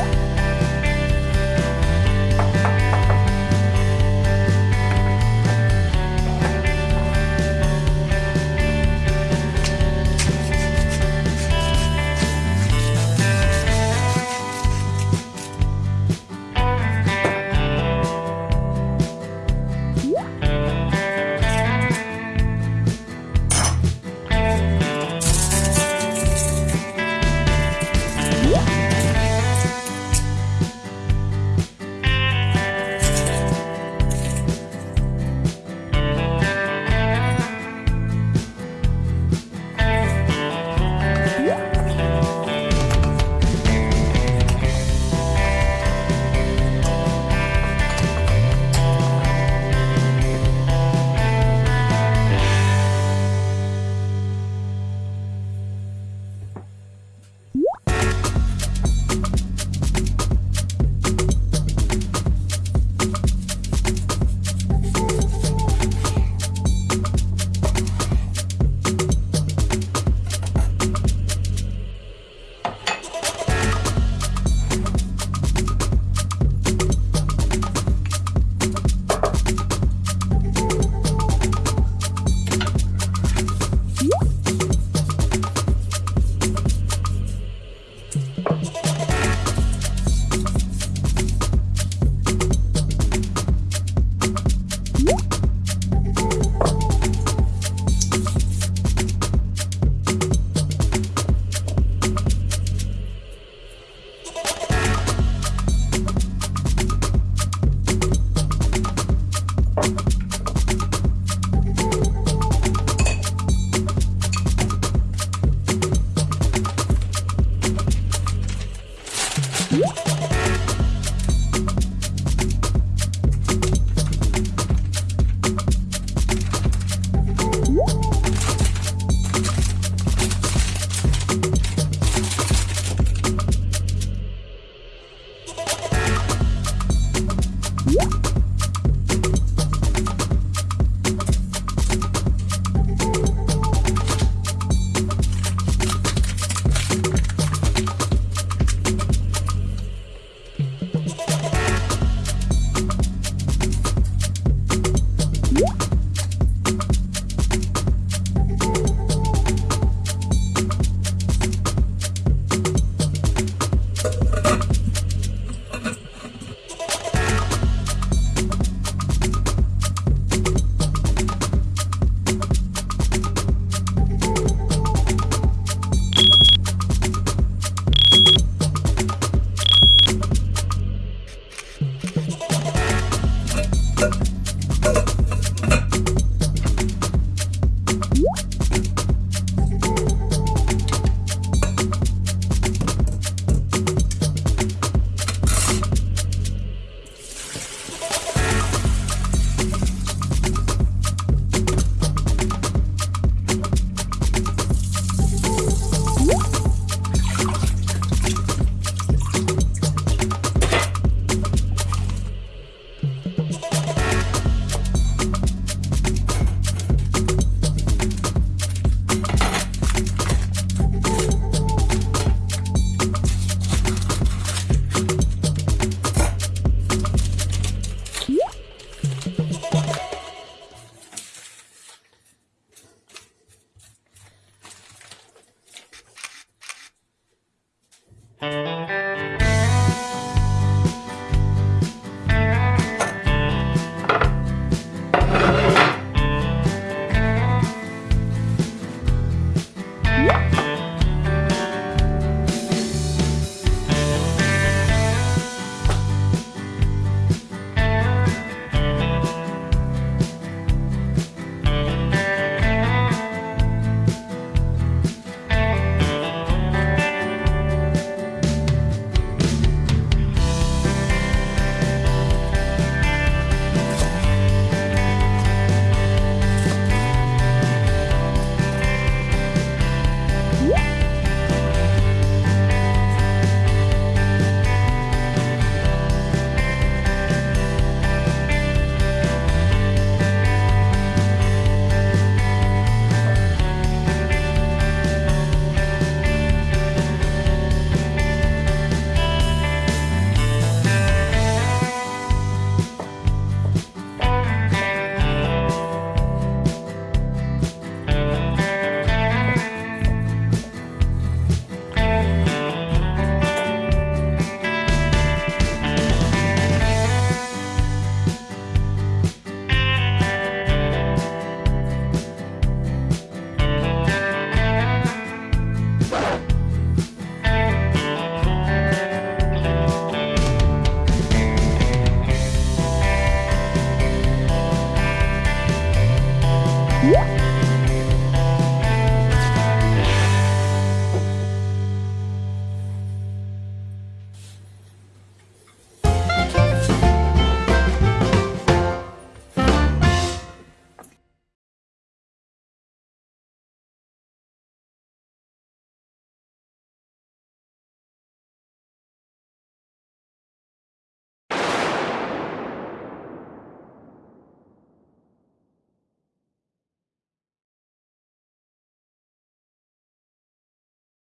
음?